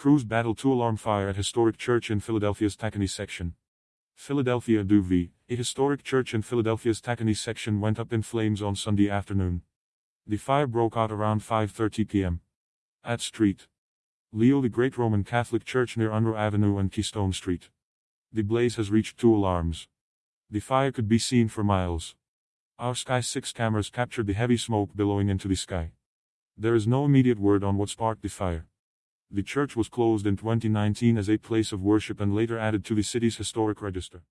Crews battle two-alarm fire at historic church in Philadelphia's Tacony section. Philadelphia Duvee, a historic church in Philadelphia's Tacony section went up in flames on Sunday afternoon. The fire broke out around 5.30 p.m. At Street. Leo the Great Roman Catholic Church near Unruh Avenue and Keystone Street. The blaze has reached two alarms. The fire could be seen for miles. Our Sky 6 cameras captured the heavy smoke billowing into the sky. There is no immediate word on what sparked the fire. The church was closed in 2019 as a place of worship and later added to the city's historic register.